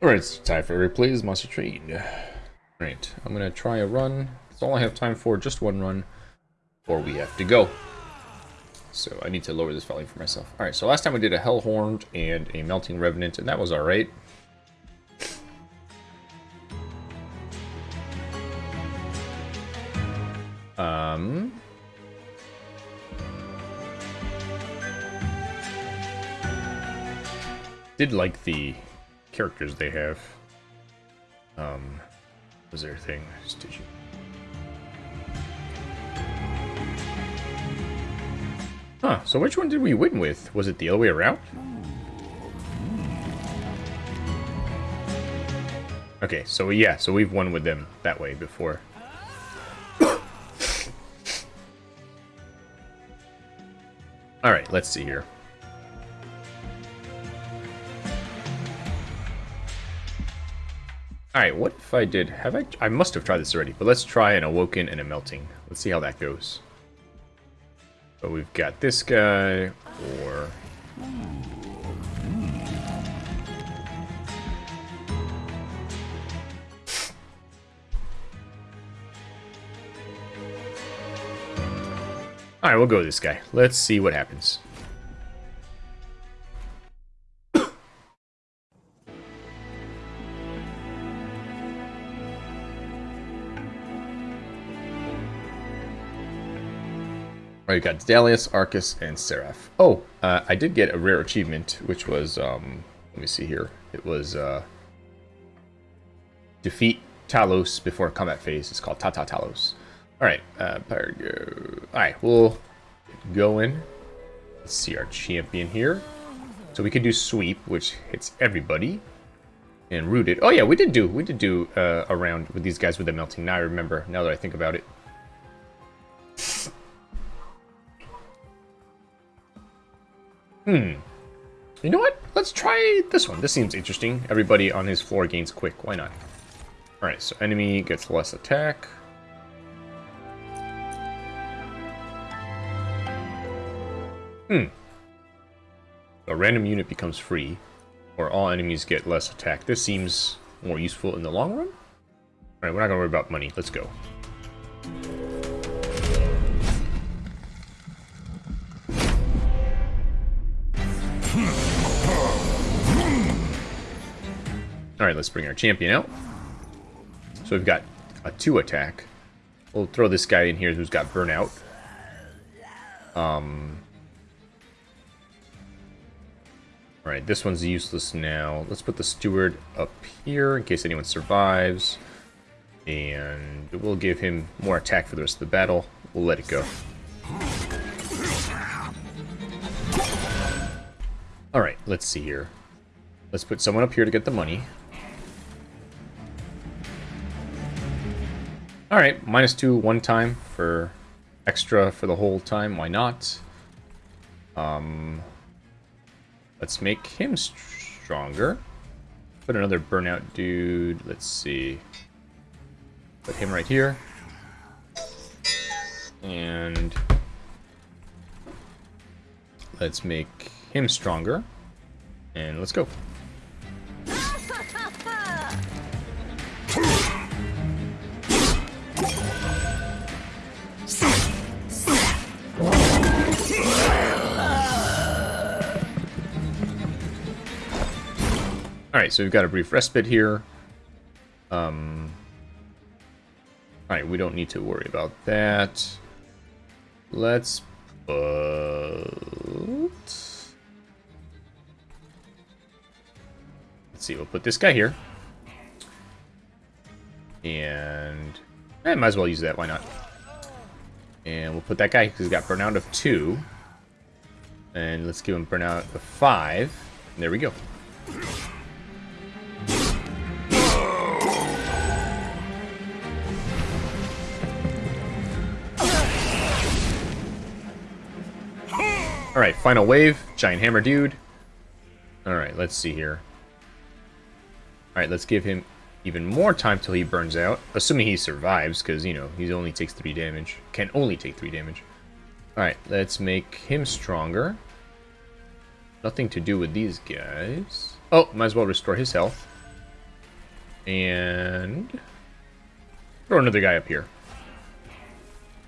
Alright, it's time for replays Monster Train. Alright, I'm gonna try a run. That's all I have time for, just one run, or we have to go. So I need to lower this value for myself. Alright, so last time we did a Hellhorned and a Melting Remnant, and that was alright. Um... Did like the characters they have. Um, was there a thing? You? Huh, so which one did we win with? Was it the other way around? Okay, so yeah, so we've won with them that way before. Alright, let's see here. Alright, what if I did... Have I... I must have tried this already, but let's try an Awoken and a Melting. Let's see how that goes. So we've got this guy, or... Hmm. Alright, we'll go with this guy. Let's see what happens. Right, you got Daedalus, Arcus, and Seraph. Oh, uh, I did get a rare achievement, which was, um, let me see here. It was, uh, defeat Talos before combat phase. It's called Tata Talos. Alright, uh, Alright, we'll go in. Let's see our champion here. So we could do sweep, which hits everybody. And rooted. Oh yeah, we did do, we did do, uh, a round with these guys with the melting. Now I remember, now that I think about it. Hmm. You know what? Let's try this one. This seems interesting. Everybody on his floor gains quick. Why not? Alright, so enemy gets less attack. Hmm. A random unit becomes free, or all enemies get less attack. This seems more useful in the long run. Alright, we're not gonna worry about money. Let's go. Alright, let's bring our champion out. So we've got a 2 attack. We'll throw this guy in here who's got burnout. Um... Alright, this one's useless now. Let's put the steward up here in case anyone survives. And we'll give him more attack for the rest of the battle. We'll let it go. Alright, let's see here. Let's put someone up here to get the money. Alright, minus two one time for extra for the whole time. Why not? Um, let's make him stronger. Put another burnout dude. Let's see. Put him right here. And let's make him stronger. And let's go. Alright, so we've got a brief respite here. Um, Alright, we don't need to worry about that. Let's put... Let's see, we'll put this guy here. And... Eh, might as well use that, why not? And we'll put that guy, because he's got burnout of 2. And let's give him burnout of 5. And there we go. Alright, final wave. Giant hammer dude. Alright, let's see here. Alright, let's give him even more time till he burns out. Assuming he survives, because, you know, he only takes 3 damage. Can only take 3 damage. Alright, let's make him stronger. Nothing to do with these guys. Oh, might as well restore his health. And throw another guy up here.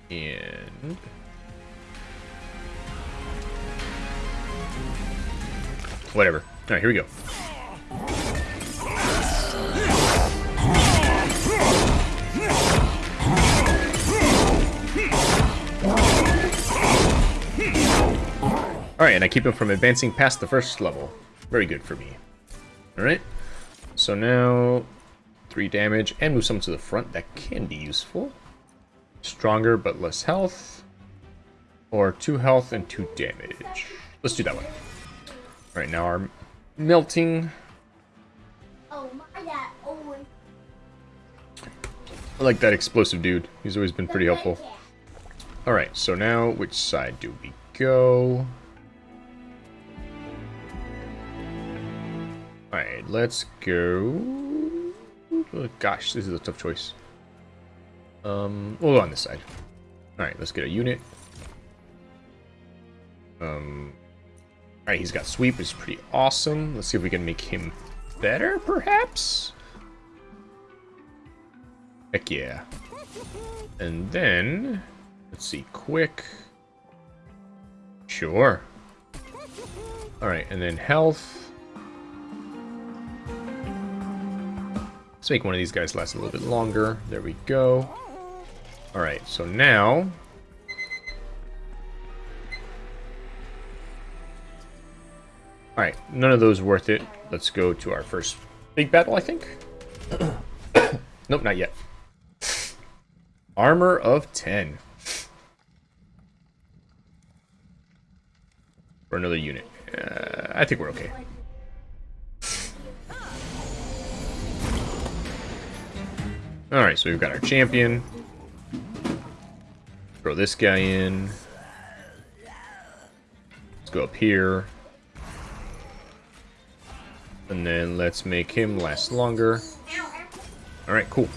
And whatever. All right, here we go. Alright, and I keep him from advancing past the first level. Very good for me. Alright, so now 3 damage, and move someone to the front. That can be useful. Stronger but less health. Or 2 health and 2 damage. Let's do that one. Alright, now our melting. Oh, my dad always... I like that explosive dude. He's always been pretty helpful. Alright, so now which side do we go? Alright, let's go... Oh, gosh, this is a tough choice. Um, we'll go on this side. Alright, let's get a unit. Um, Alright, he's got sweep, which is pretty awesome. Let's see if we can make him better, perhaps? Heck yeah. And then, let's see, quick. Sure. Alright, and then health. Let's make one of these guys last a little bit longer. There we go. Alright, so now... Alright, none of those worth it. Let's go to our first big battle, I think. nope, not yet. Armor of 10. For another unit. Uh, I think we're okay. Alright, so we've got our champion. Throw this guy in. Let's go up here. And then let's make him last longer. Alright, cool.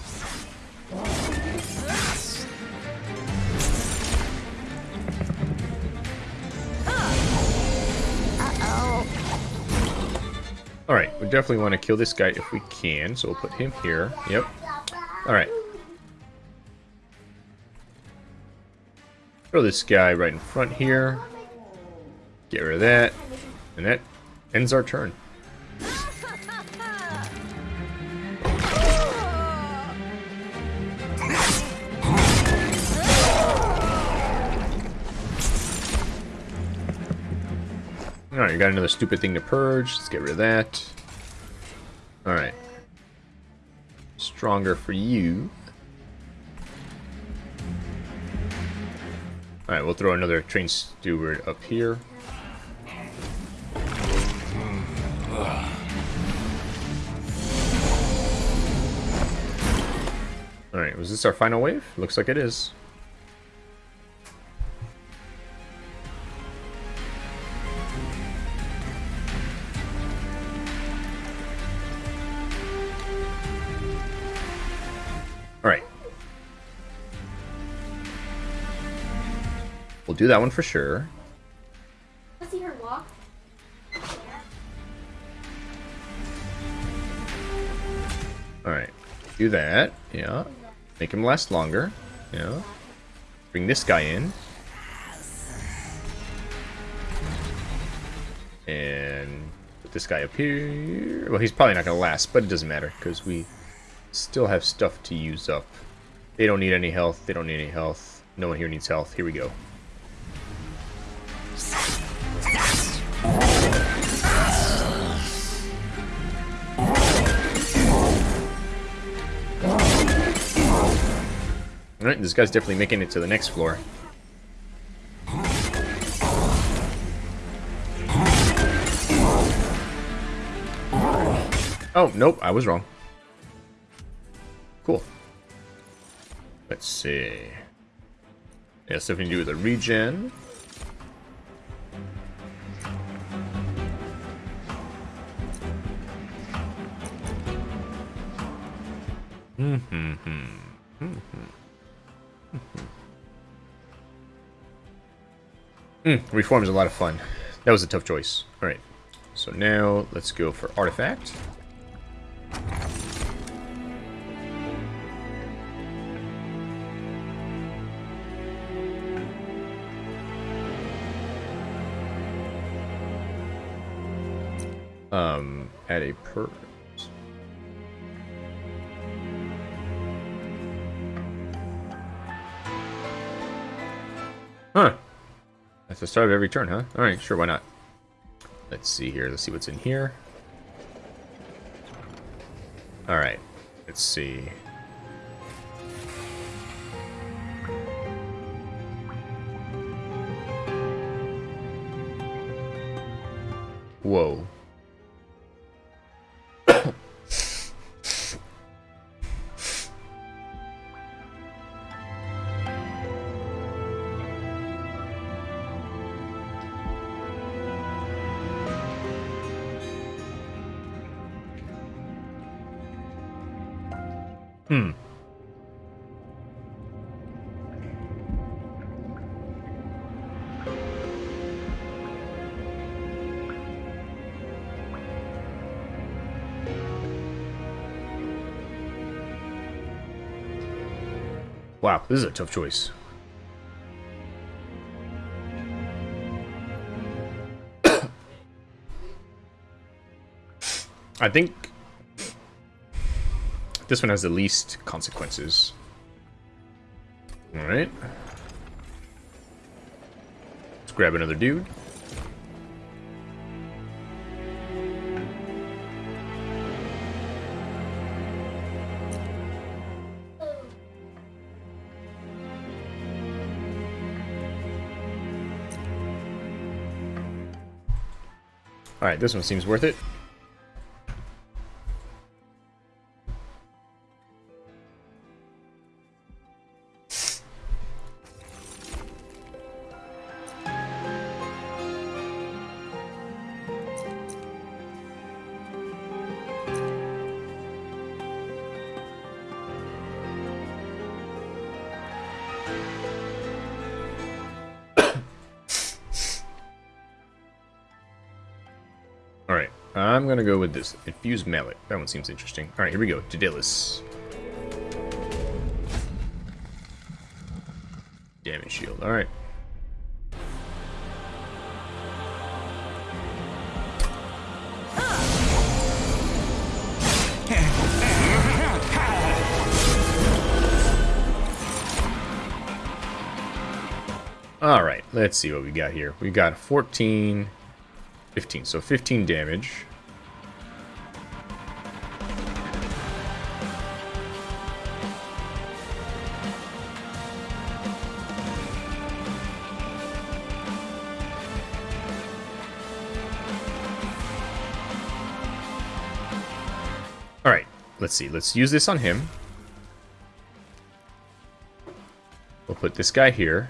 Alright, we definitely want to kill this guy if we can, so we'll put him here. Yep. Alright. Throw this guy right in front here. Get rid of that. And that ends our turn. Alright, you got another stupid thing to purge. Let's get rid of that. Alright stronger for you. Alright, we'll throw another train steward up here. Alright, was this our final wave? Looks like it is. We'll do that one for sure. see her walk. Alright. Do that. Yeah. Make him last longer. Yeah. Bring this guy in. And put this guy up here. Well, he's probably not going to last, but it doesn't matter because we still have stuff to use up. They don't need any health. They don't need any health. No one here needs health. Here we go. Alright, this guy's definitely making it to the next floor. Oh, nope, I was wrong. Cool. Let's see. Yeah, something to do with the regen. Mm-hmm. Mm-hmm. Hmm, reform is a lot of fun. That was a tough choice. Alright. So now let's go for artifact. Um, at a per That's the start of every turn, huh? Alright, sure, why not? Let's see here. Let's see what's in here. Alright. Let's see. Wow, this is a tough choice. I think this one has the least consequences. Alright. Let's grab another dude. Alright, this one seems worth it. I'm gonna go with this. Infused Mallet. That one seems interesting. Alright, here we go. Daedalus. Damage shield. Alright. Alright, let's see what we got here. We got 14, 15, so 15 damage. Alright, let's see. Let's use this on him. We'll put this guy here.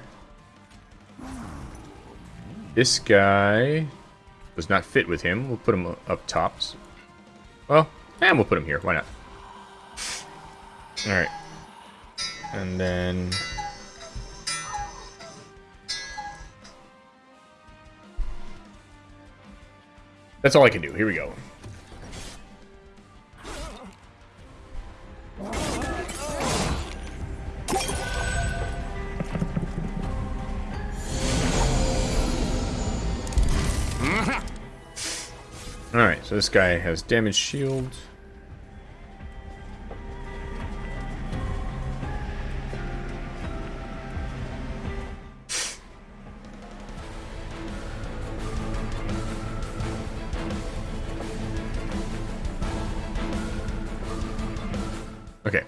This guy does not fit with him. We'll put him up tops. Well, and we'll put him here. Why not? Alright. And then... That's all I can do. Here we go. This guy has damage shield. Okay.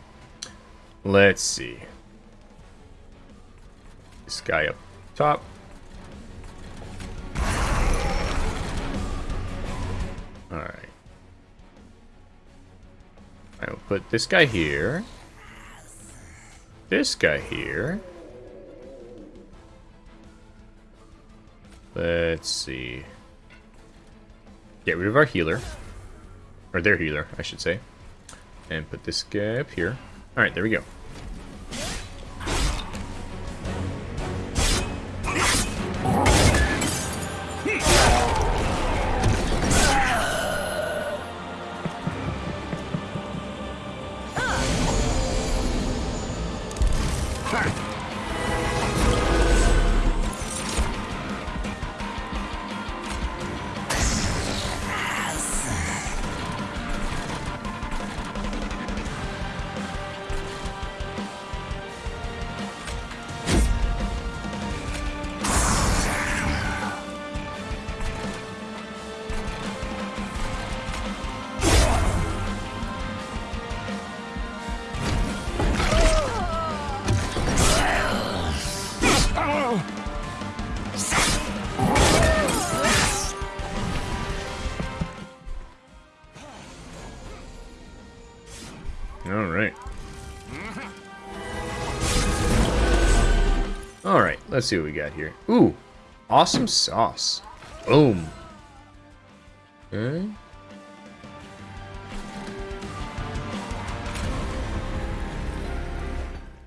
Let's see. This guy up top. Put this guy here. This guy here. Let's see. Get rid of our healer. Or their healer, I should say. And put this guy up here. Alright, there we go. Let's see what we got here. Ooh, awesome sauce. Boom. Okay.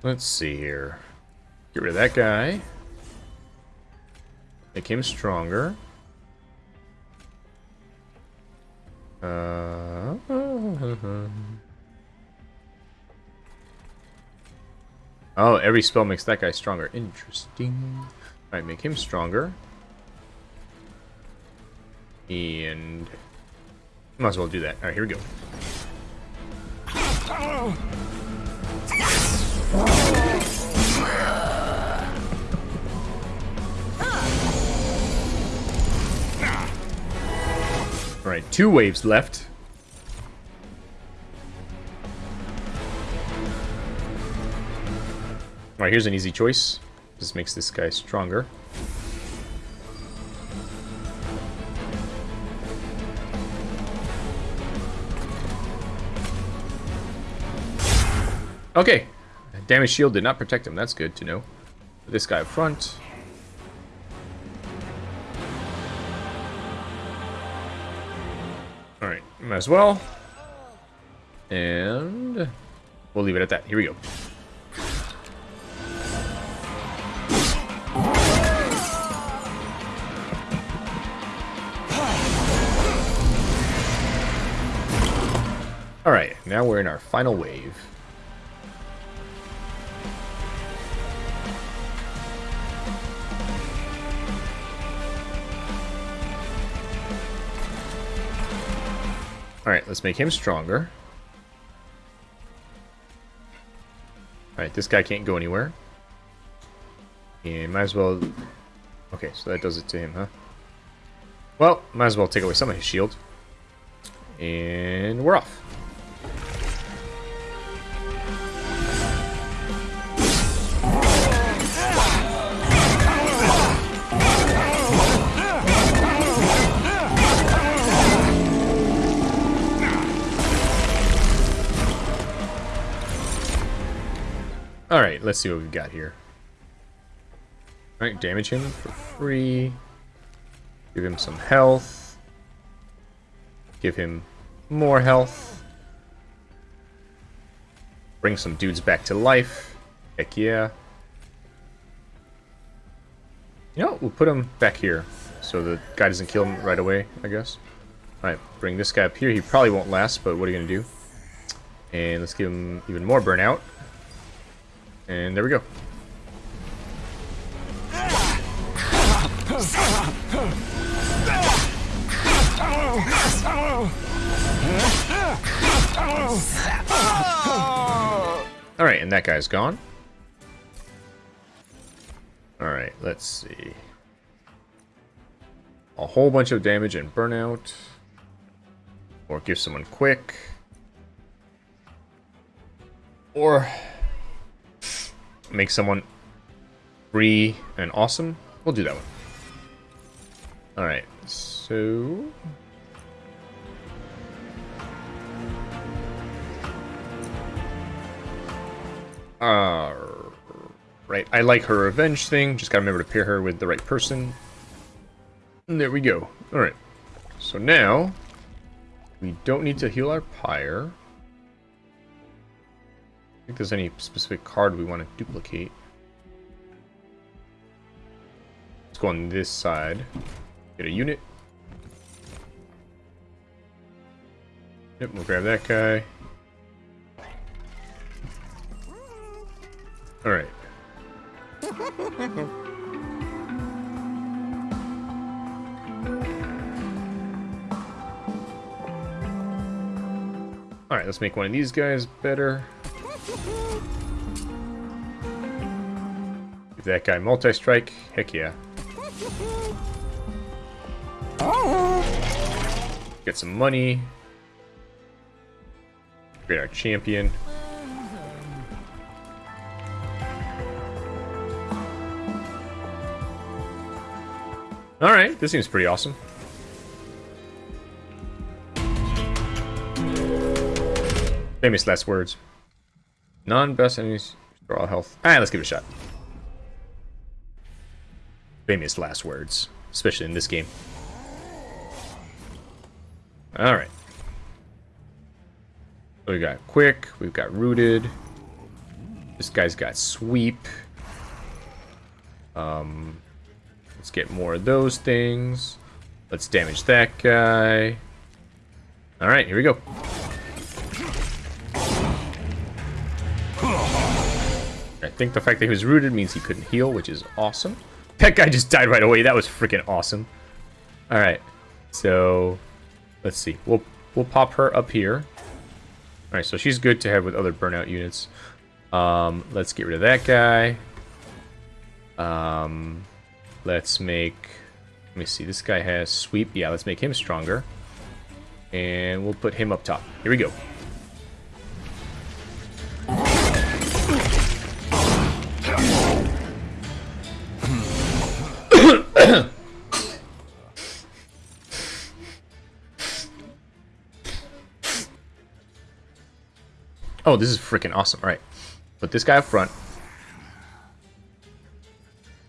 Let's see here. Get rid of that guy. Make him stronger. Uh, oh, every spell makes that guy stronger. Interesting. Alright, make him stronger. And... Might as well do that. Alright, here we go. Alright, two waves left. Alright, here's an easy choice. This makes this guy stronger. Okay. Damage shield did not protect him. That's good to know. This guy up front. Alright, might as well. And we'll leave it at that. Here we go. Alright, now we're in our final wave. Alright, let's make him stronger. Alright, this guy can't go anywhere. And might as well... Okay, so that does it to him, huh? Well, might as well take away some of his shield. And we're off. Alright, let's see what we've got here. Alright, damage him for free. Give him some health. Give him more health. Bring some dudes back to life. Heck yeah. You know, we'll put him back here. So the guy doesn't kill him right away, I guess. Alright, bring this guy up here. He probably won't last, but what are you going to do? And let's give him even more burnout. And there we go. Alright, and that guy's gone. Alright, let's see. A whole bunch of damage and burnout. Or give someone quick. Or make someone free and awesome, we'll do that one. Alright, so... Uh, right, I like her revenge thing, just gotta remember to pair her with the right person. And there we go. Alright, so now, we don't need to heal our pyre think there's any specific card we want to duplicate. Let's go on this side. Get a unit. Yep, we'll grab that guy. Alright. Alright, let's make one of these guys better. That guy multi-strike. Heck yeah. Get some money. Create our champion. Alright, this seems pretty awesome. Famous last words. Non-best enemies, restore all health. Alright, let's give it a shot. Famous last words, especially in this game. All right. We got quick, we've got rooted. This guy's got sweep. Um, let's get more of those things. Let's damage that guy. All right, here we go. I think the fact that he was rooted means he couldn't heal, which is awesome. That guy just died right away. That was freaking awesome. All right, so let's see. We'll we'll pop her up here. All right, so she's good to have with other burnout units. Um, let's get rid of that guy. Um, let's make. Let me see. This guy has sweep. Yeah, let's make him stronger. And we'll put him up top. Here we go. Oh, this is freaking awesome. All right. Put this guy up front.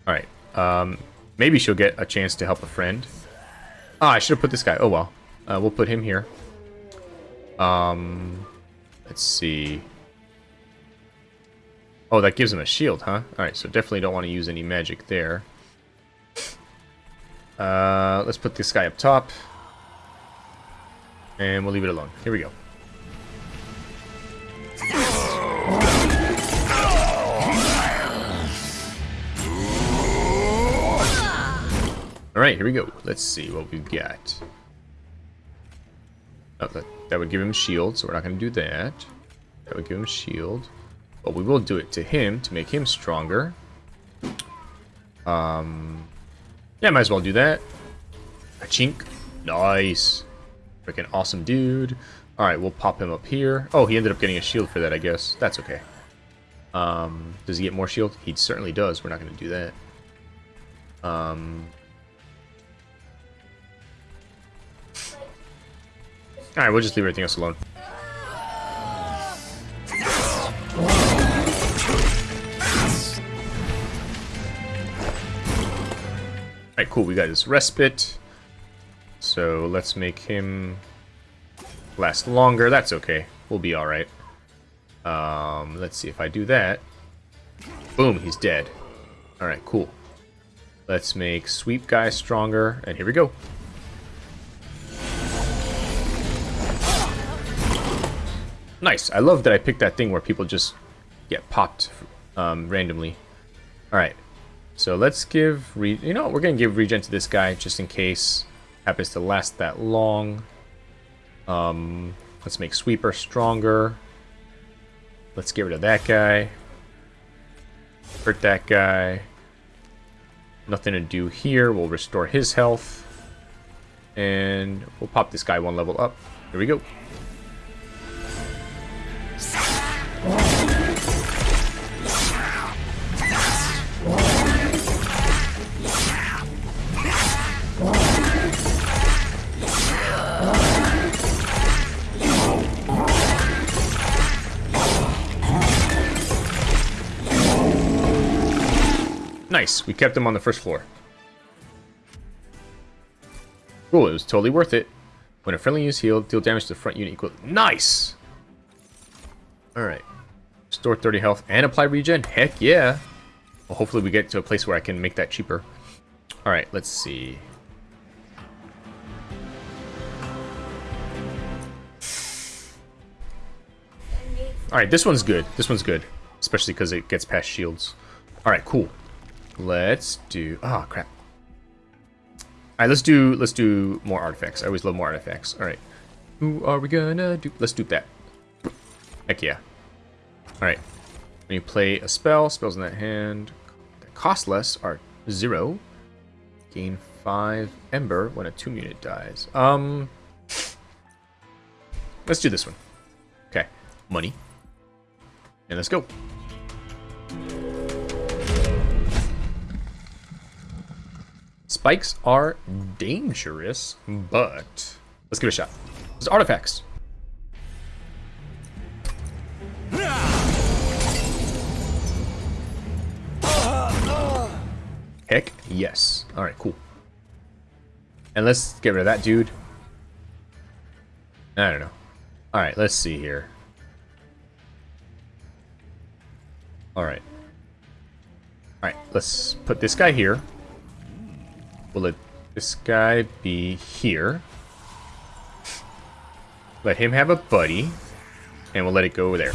All right. Um, maybe she'll get a chance to help a friend. Ah, I should have put this guy. Oh, well. Uh, we'll put him here. Um, let's see. Oh, that gives him a shield, huh? Alright, so definitely don't want to use any magic there. Uh, let's put this guy up top. And we'll leave it alone. Here we go. Alright, here we go. Let's see what we've got. Oh, that, that would give him shield, so we're not going to do that. That would give him shield. But we will do it to him to make him stronger. Um, yeah, might as well do that. A chink. Nice. Freaking awesome dude. Alright, we'll pop him up here. Oh, he ended up getting a shield for that, I guess. That's okay. Um, does he get more shield? He certainly does. We're not going to do that. Um, Alright, we'll just leave everything else alone. Alright, cool. We got his respite. So let's make him last longer. That's okay. We'll be alright. Um, let's see if I do that. Boom, he's dead. Alright, cool. Let's make Sweep Guy stronger. And here we go. Nice. I love that I picked that thing where people just get popped um, randomly. Alright. So let's give... Re you know, we're going to give regen to this guy just in case happens to last that long. Um, let's make Sweeper stronger. Let's get rid of that guy. Hurt that guy. Nothing to do here. We'll restore his health. And we'll pop this guy one level up. Here we go. Nice. We kept him on the first floor. Cool, it was totally worth it. When a friendly is healed, deal damage to the front unit equal... Nice! Alright. Store 30 health and apply regen. Heck yeah! Well, hopefully we get to a place where I can make that cheaper. Alright, let's see. Alright, this one's good. This one's good. Especially because it gets past shields. Alright, cool. Let's do... Oh, crap. Alright, let's do let's do more artifacts. I always love more artifacts. Alright. Who are we gonna do? Let's do that. Heck yeah. Alright. When you play a spell, spells in that hand that cost less are zero. Gain five ember when a tomb unit dies. Um Let's do this one. Okay. Money. And let's go. Spikes are dangerous, but let's give it a shot. There's artifacts. Heck yes. Alright, cool. And let's get rid of that dude. I don't know. Alright, let's see here. Alright. Alright, let's put this guy here. We'll let this guy be here. Let him have a buddy. And we'll let it go over there.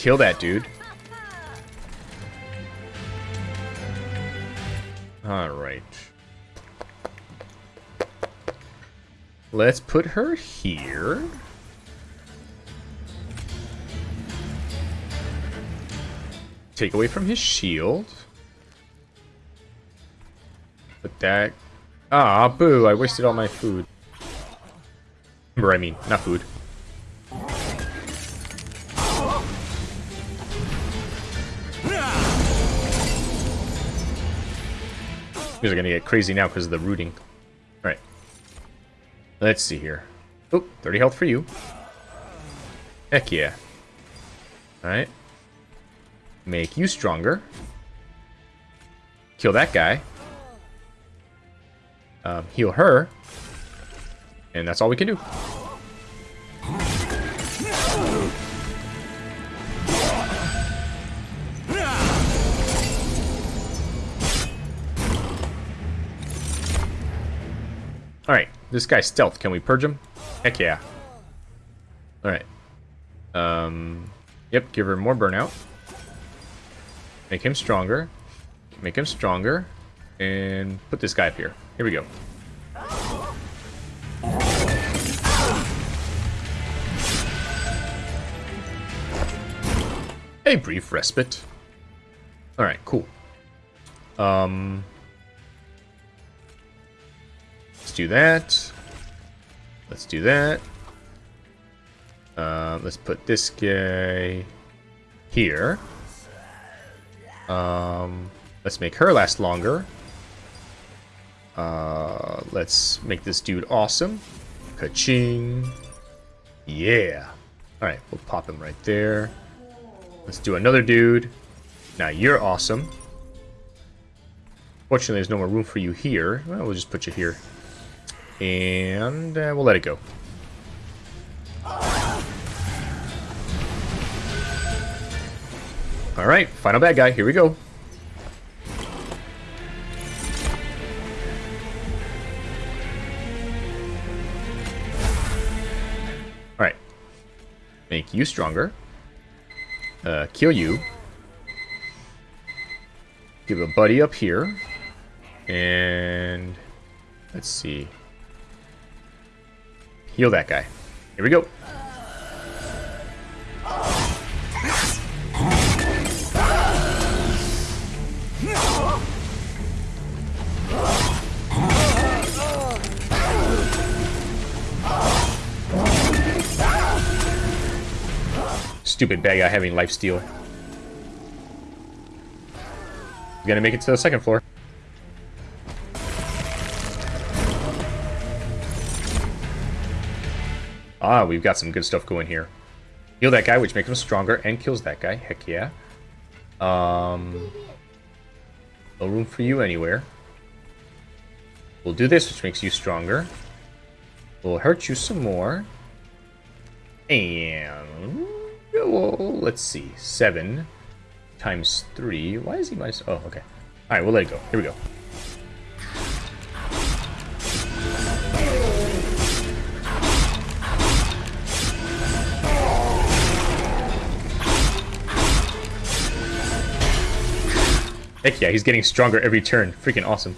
Kill that dude. Alright. Let's put her here. Take away from his shield. Put that... Ah, boo, I wasted all my food. Remember, I mean, not food. These are gonna get crazy now because of the rooting. Let's see here. Oh, 30 health for you. Heck yeah. Alright. Make you stronger. Kill that guy. Um, heal her. And that's all we can do. This guy's stealth. Can we purge him? Heck yeah. Alright. Um, yep, give her more burnout. Make him stronger. Make him stronger. And put this guy up here. Here we go. A brief respite. Alright, cool. Um, do that. Let's do that. Uh, let's put this guy here. Um, let's make her last longer. Uh, let's make this dude awesome. Ka-ching. Yeah. Alright, we'll pop him right there. Let's do another dude. Now you're awesome. Fortunately, there's no more room for you here. Well, we'll just put you here. And uh, we'll let it go. Alright, final bad guy. Here we go. Alright. Make you stronger. Uh, kill you. Give a buddy up here. And... Let's see. Heal that guy. Here we go. Stupid bad guy having life steal. Gonna make it to the second floor. Ah, we've got some good stuff going here. Heal that guy, which makes him stronger, and kills that guy. Heck yeah. Um, no room for you anywhere. We'll do this, which makes you stronger. We'll hurt you some more. And... Well, let's see. Seven times three. Why is he minus... Oh, okay. Alright, we'll let it go. Here we go. Heck yeah, he's getting stronger every turn. Freaking awesome.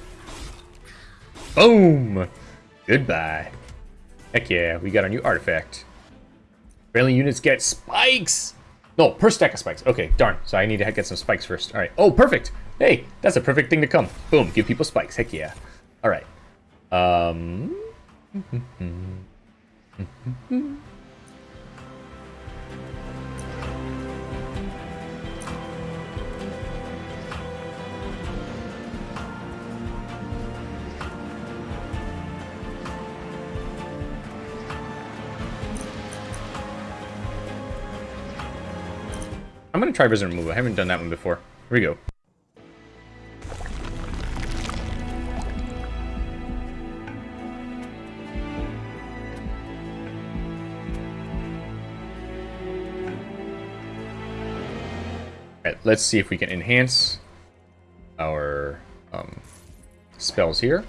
Boom! Goodbye. Heck yeah, we got a new artifact. Friendly units get spikes! No, per stack of spikes. Okay, darn. So I need to get some spikes first. Alright. Oh, perfect! Hey, that's a perfect thing to come. Boom, give people spikes. Heck yeah. Alright. Um... Mm-hmm. Mm-hmm. Mm-hmm. I'm gonna try Visitor Move. I haven't done that one before. Here we go. Alright, let's see if we can enhance our um, spells here.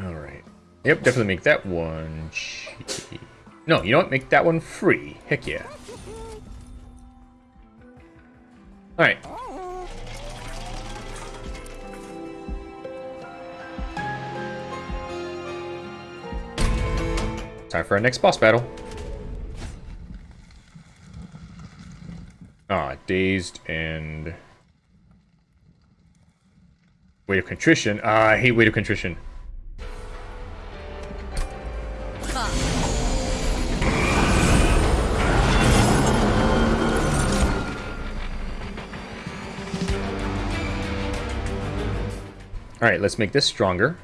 Alright. Yep, definitely make that one. No, you know what? Make that one free. Heck yeah. Alright. Time for our next boss battle. Ah, dazed and... Weight of Contrition. Ah, I hate Weight of Contrition. Alright, let's make this stronger.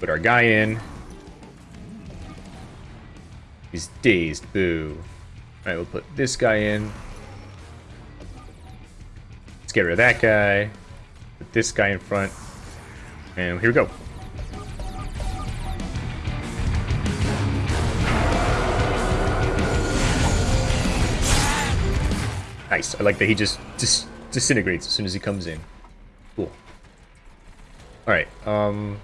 Put our guy in. He's dazed, boo. Alright, we'll put this guy in. Let's get rid of that guy. Put this guy in front. And here we go. Nice. I like that he just just disintegrates as soon as he comes in. Cool. Alright, um...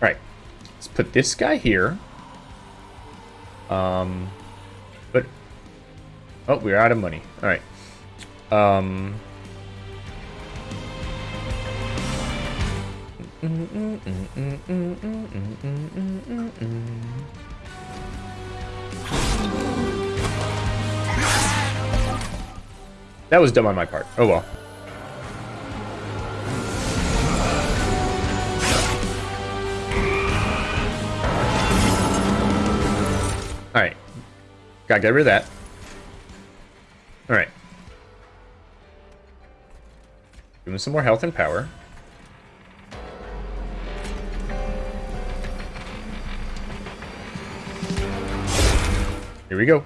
Alright. Let's put this guy here. Um... But... Oh, we're out of money. Alright. Um... Mm -mm -mm that was dumb on my part. Oh well. Alright. Gotta get rid of that. Alright. Give him some more health and power. Here we go.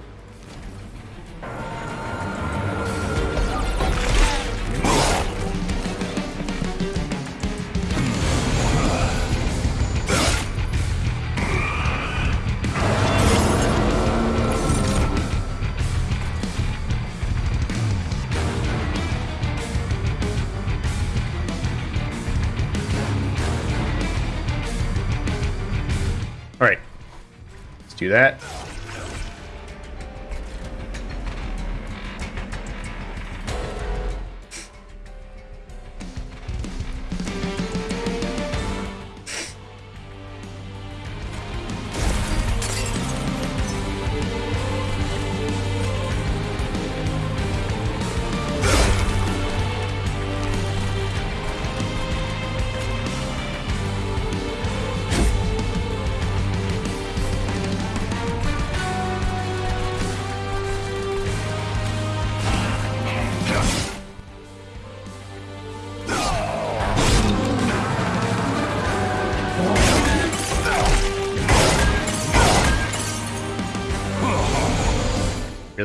Do that.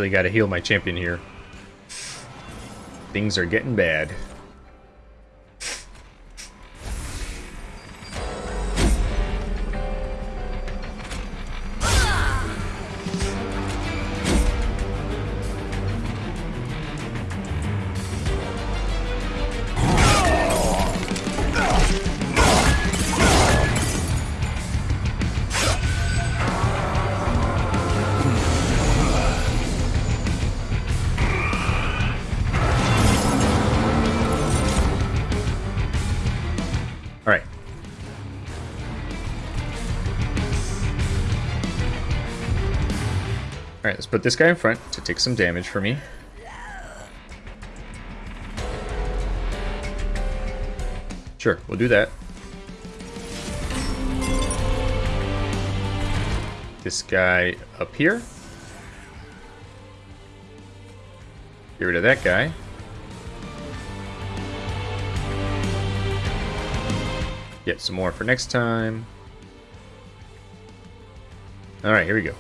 Really gotta heal my champion here. Things are getting bad. Let's put this guy in front to take some damage for me. Sure, we'll do that. This guy up here. Get rid of that guy. Get some more for next time. Alright, here we go.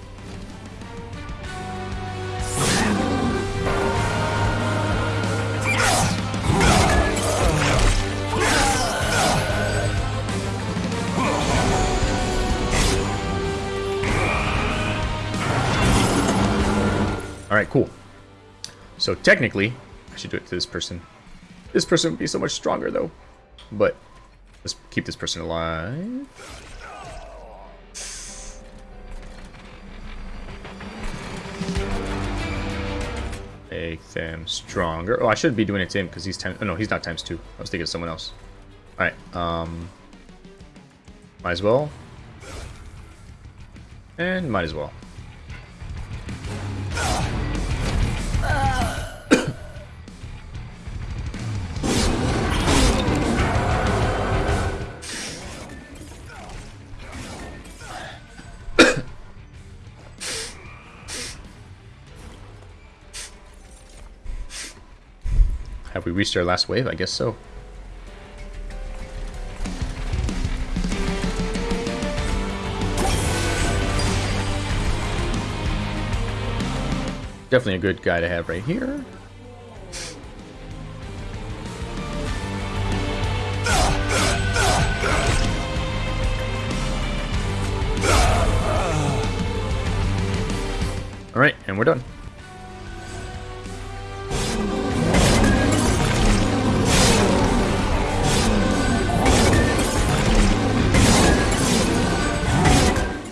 So technically, I should do it to this person. This person would be so much stronger, though. But, let's keep this person alive. Make them stronger. Oh, I should be doing it to him because he's ten. Oh, no, he's not times two. I was thinking of someone else. Alright, um... Might as well. And might as well. Have we reached our last wave? I guess so. Definitely a good guy to have right here. Alright, and we're done.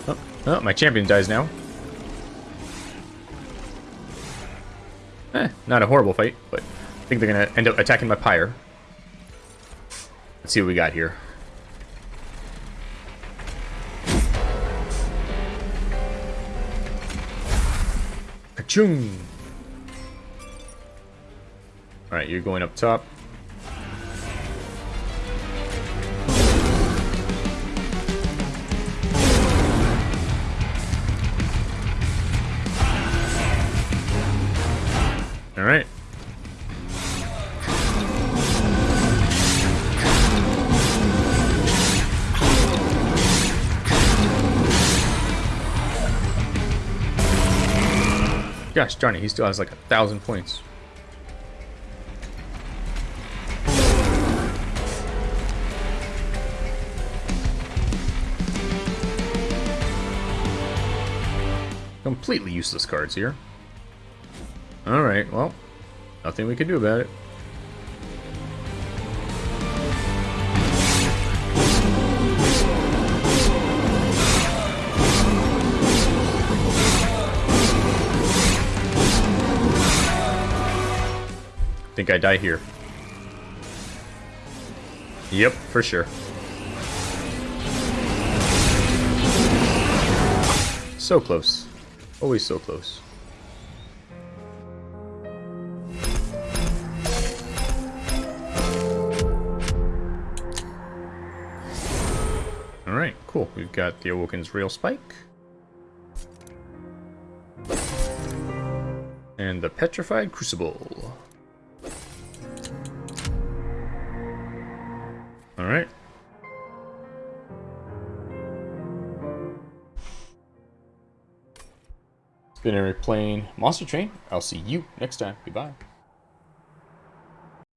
Oh, oh, my champion dies now. Not a horrible fight, but I think they're going to end up attacking my pyre. Let's see what we got here. Kachung! Alright, you're going up top. Gosh he still has like a thousand points. Completely useless cards here. Alright, well, nothing we can do about it. Think I die here. Yep, for sure. So close. Always so close. Alright, cool. We've got the Awoken's Rail Spike. And the Petrified Crucible. Alright. It's been Eric playing Monster Train. I'll see you next time. Goodbye.